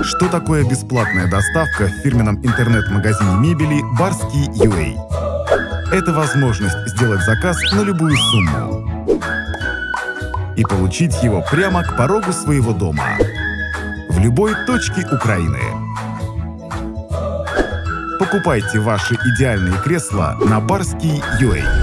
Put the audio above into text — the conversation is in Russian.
Что такое бесплатная доставка в фирменном интернет-магазине мебели Барский UA? Это возможность сделать заказ на любую сумму и получить его прямо к порогу своего дома в любой точке Украины. Покупайте ваши идеальные кресла на Барский UA.